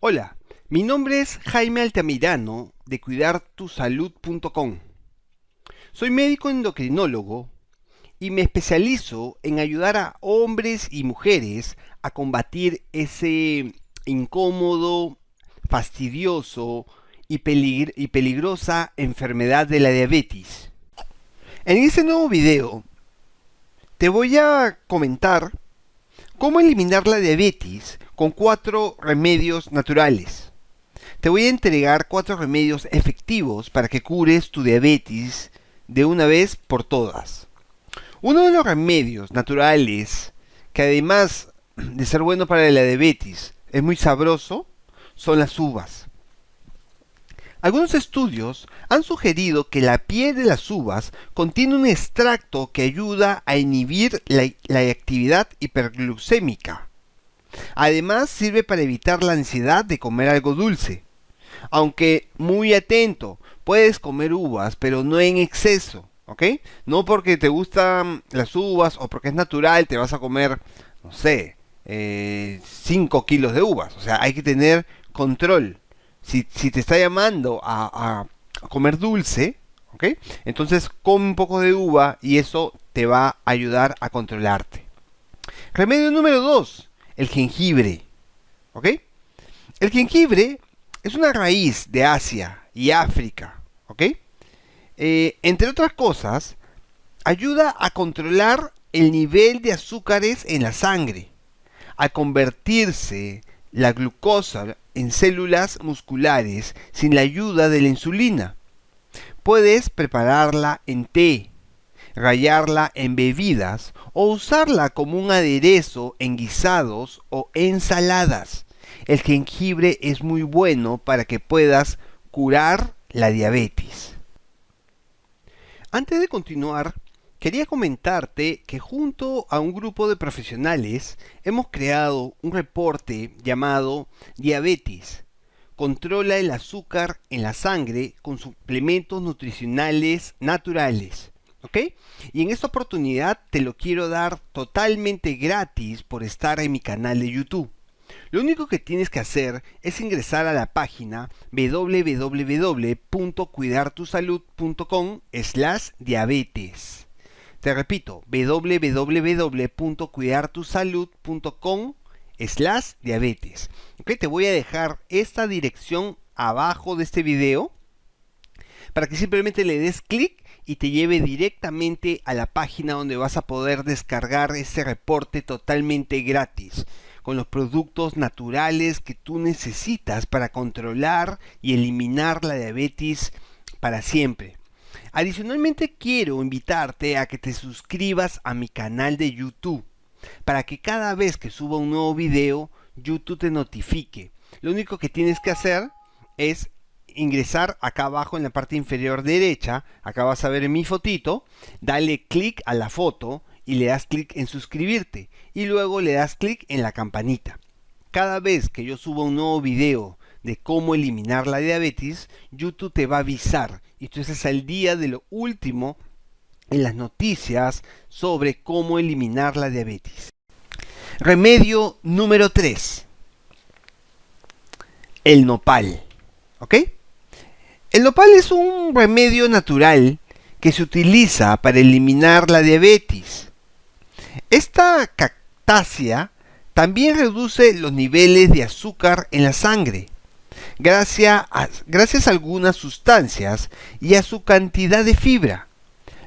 Hola, mi nombre es Jaime Altamirano de cuidartusalud.com. Soy médico endocrinólogo y me especializo en ayudar a hombres y mujeres a combatir ese incómodo, fastidioso y, y peligrosa enfermedad de la diabetes. En este nuevo video te voy a comentar cómo eliminar la diabetes con cuatro remedios naturales. Te voy a entregar cuatro remedios efectivos para que cures tu diabetes de una vez por todas. Uno de los remedios naturales que además de ser bueno para la diabetes es muy sabroso son las uvas. Algunos estudios han sugerido que la piel de las uvas contiene un extracto que ayuda a inhibir la, actividad hiperglucémica. Además sirve para evitar la ansiedad de comer algo dulce. Aunque muy atento, puedes comer uvas, pero no en exceso, ¿ok? No porque te gustan las uvas o porque es natural, te vas a comer, no sé, 5 eh, kilos de uvas. O sea, hay que tener control si, te está llamando a, comer dulce, ¿ok? Entonces come un poco de uva y eso te va a ayudar a controlarte. Remedio número 2, el jengibre, ¿ok? El jengibre es una raíz de Asia y África, ¿ok? Eh, entre otras cosas, ayuda a controlar el nivel de azúcares en la sangre, a convertirse la glucosa en células musculares sin la ayuda de la insulina. Puedes prepararla en té, rallarla en bebidas o usarla como un aderezo en guisados o ensaladas. El jengibre es muy bueno para que puedas curar la diabetes. Antes de continuar, Quería comentarte que junto a un grupo de profesionales hemos creado un reporte llamado Diabetes. Controla el azúcar en la sangre con suplementos nutricionales naturales. ¿Ok? Y en esta oportunidad te lo quiero dar totalmente gratis por estar en mi canal de YouTube. Lo único que tienes que hacer es ingresar a la página www.cuidartusalud.com slash diabetes. Te repito, www.cuidartusalud.com slash diabetes. te voy a dejar esta dirección abajo de este video para que simplemente le des clic y te lleve directamente a la página donde vas a poder descargar ese reporte totalmente gratis con los productos naturales que tú necesitas para controlar y eliminar la diabetes para siempre. Adicionalmente quiero invitarte a que te suscribas a mi canal de YouTube para que cada vez que suba un nuevo video YouTube te notifique. Lo único que tienes que hacer es ingresar acá abajo en la parte inferior derecha, acá vas a ver mi fotito, dale clic a la foto y le das clic en suscribirte y luego le das clic en la campanita. Cada vez que yo suba un nuevo video de cómo eliminar la diabetes, YouTube te va a avisar y tú estás al día de lo último en las noticias sobre cómo eliminar la diabetes. Remedio número 3. El nopal. ¿Ok? El nopal es un remedio natural que se utiliza para eliminar la diabetes. Esta cactácea también reduce los niveles de azúcar en la sangre gracias a, algunas sustancias y a su cantidad de fibra,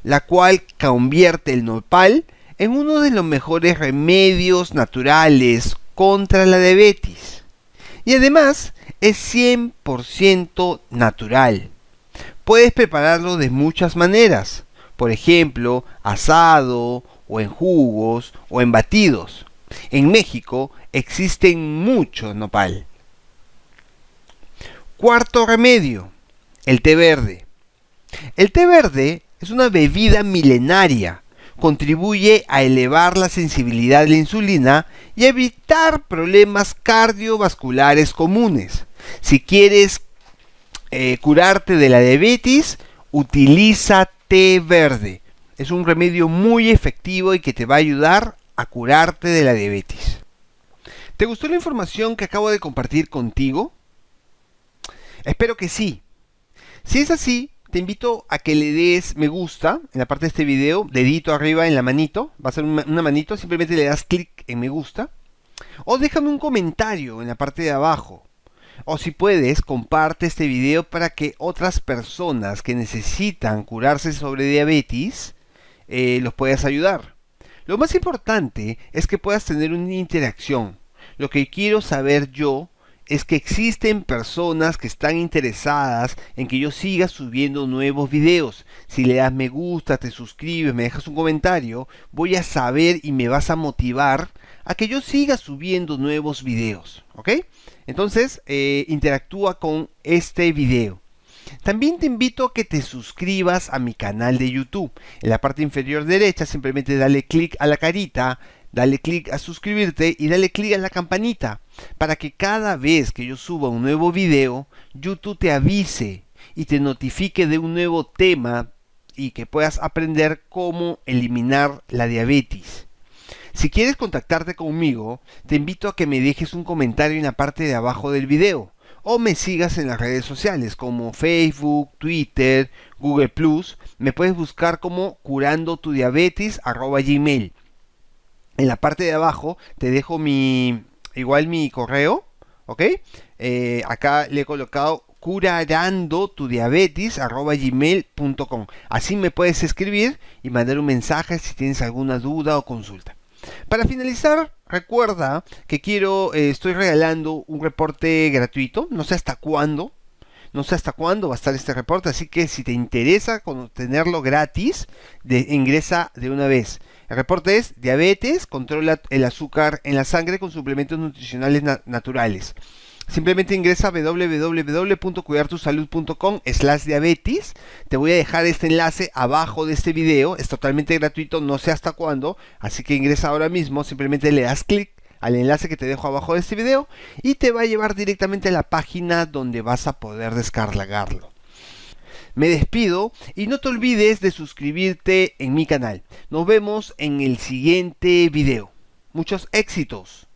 la cual convierte el nopal en uno de los mejores remedios naturales contra la diabetes. Y además es 100% natural. Puedes prepararlo de muchas maneras, por ejemplo, asado o en jugos o en batidos. En México existen muchos nopal. Cuarto remedio, el té verde. El té verde es una bebida milenaria. Contribuye a elevar la sensibilidad de la insulina y evitar problemas cardiovasculares comunes. Si quieres eh, curarte de la diabetes, utiliza té verde. Es un remedio muy efectivo y que te va a ayudar a curarte de la diabetes. ¿Te gustó la información que acabo de compartir contigo? Espero que sí. Si es así, te invito a que le des me gusta en la parte de este video, dedito arriba en la manito, va a ser una, manito, simplemente le das clic en me gusta. O déjame un comentario en la parte de abajo. O si puedes, comparte este video para que otras personas que necesitan curarse sobre diabetes eh, los puedas ayudar. Lo más importante es que puedas tener una interacción. Lo que quiero saber yo es que existen personas que están interesadas en que yo siga subiendo nuevos videos. Si le das me gusta, te suscribes, me dejas un comentario, voy a saber y me vas a motivar a que yo siga subiendo nuevos videos. ¿Ok? Entonces, eh, interactúa con este video. También te invito a que te suscribas a mi canal de YouTube. En la parte inferior derecha simplemente dale clic a la carita dale clic a suscribirte y dale clic a la campanita para que cada vez que yo suba un nuevo video, YouTube te avise y te notifique de un nuevo tema y que puedas aprender cómo eliminar la diabetes. Si quieres contactarte conmigo, te invito a que me dejes un comentario en la parte de abajo del video o me sigas en las redes sociales como Facebook, Twitter, Google. Me puedes buscar como curando tu diabetes gmail en la parte de abajo te dejo mi, igual mi correo, ¿ok? Eh, acá le he colocado curarando tu. Así me puedes escribir y mandar un mensaje si tienes alguna duda o consulta. Para finalizar, recuerda que quiero, eh, estoy regalando un reporte gratuito, no sé hasta cuándo, no sé hasta cuándo va a estar este reporte, así que si te interesa tenerlo gratis, de, ingresa de una vez. El reporte es diabetes, controla el azúcar en la sangre con suplementos nutricionales naturales. Simplemente ingresa a www.cuidartusalud.com slash diabetes. Te voy a dejar este enlace abajo de este video. Es totalmente gratuito, no sé hasta cuándo. Así que ingresa ahora mismo, simplemente le das clic al enlace que te dejo abajo de este video y te va a llevar directamente a la página donde vas a poder descargarlo. Me despido y no te olvides de suscribirte en mi canal. Nos vemos en el siguiente video. Muchos éxitos.